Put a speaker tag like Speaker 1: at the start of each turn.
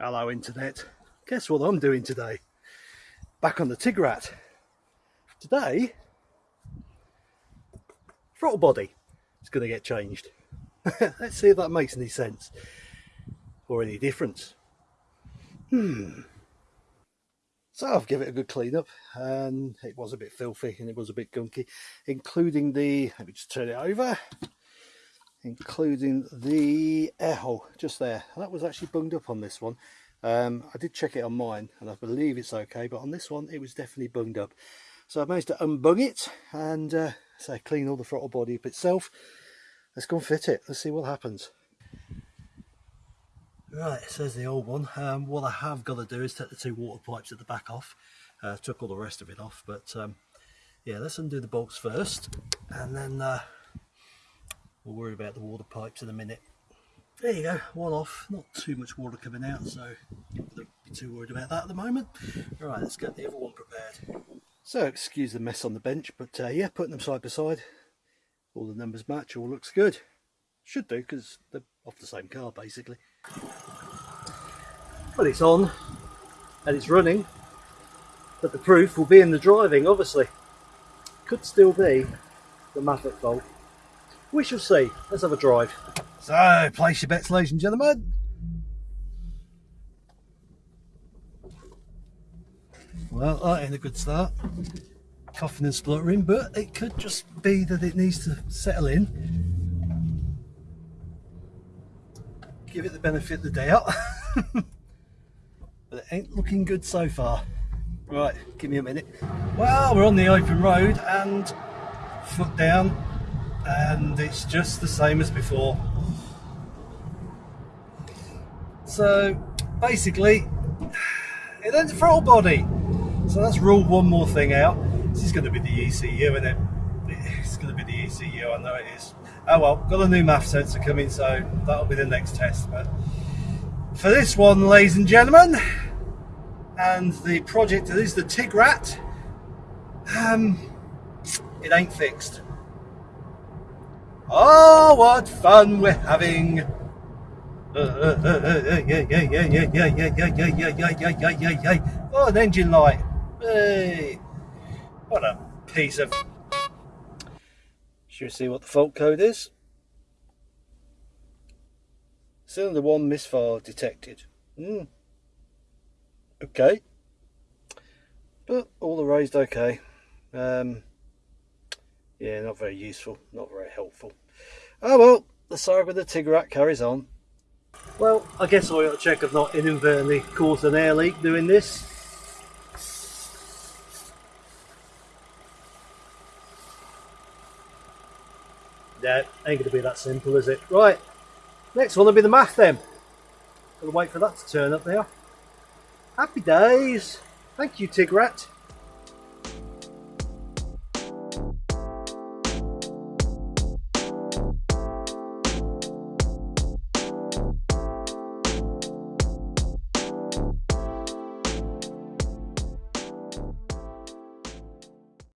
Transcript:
Speaker 1: Hello internet. Guess what I'm doing today? Back on the Tigrat. Today, throttle body is going to get changed. Let's see if that makes any sense or any difference. Hmm. So I've given it a good clean up and it was a bit filthy and it was a bit gunky, including the, let me just turn it over, including the air hole just there. And that was actually bunged up on this one. Um, I did check it on mine and I believe it's okay, but on this one it was definitely bunged up. So I managed to unbung it and uh, say clean all the throttle body up itself. Let's go and fit it. Let's see what happens. Right, says the old one. Um, what I have got to do is take the two water pipes at the back off. Uh, took all the rest of it off, but um, yeah, let's undo the bolts first, and then uh, we'll worry about the water pipes in a minute. There you go, one off. Not too much water coming out, so be too worried about that at the moment. all right let's get the other one prepared. So, excuse the mess on the bench, but uh, yeah, putting them side by side, all the numbers match, all looks good. Should do, because they're off the same car, basically. Well, it's on and it's running, but the proof will be in the driving, obviously. Could still be the Maverick fault. We shall see. Let's have a drive. So, place your bets, ladies and gentlemen. Well, that ain't a good start. Coughing and spluttering, but it could just be that it needs to settle in give it the benefit of the doubt. but it ain't looking good so far. Right, give me a minute. Well, we're on the open road and foot down and it's just the same as before. So basically, it ain't the throttle body. So let's rule one more thing out. This is going to be the ECU, isn't it? It's going to be the ECU, I know it is oh well, got a new MAF sensor coming, so that'll be the next test. But for this one, ladies and gentlemen, and the project is the Tigrat, um, it ain't fixed. Oh, what fun we're having! Oh, an engine light. Hey, what a piece of should we see what the fault code is? Cylinder 1 misfire detected. Hmm. Okay. But all the raised okay. Um, yeah, not very useful, not very helpful. Oh well, the saga of the Tigrat carries on. Well, I guess I ought to check I've not inadvertently caused an air leak doing this. Yeah, ain't to be that simple, is it? Right, next one will be the MAF then. Gotta wait for that to turn up there. Happy days. Thank you, Tigrat.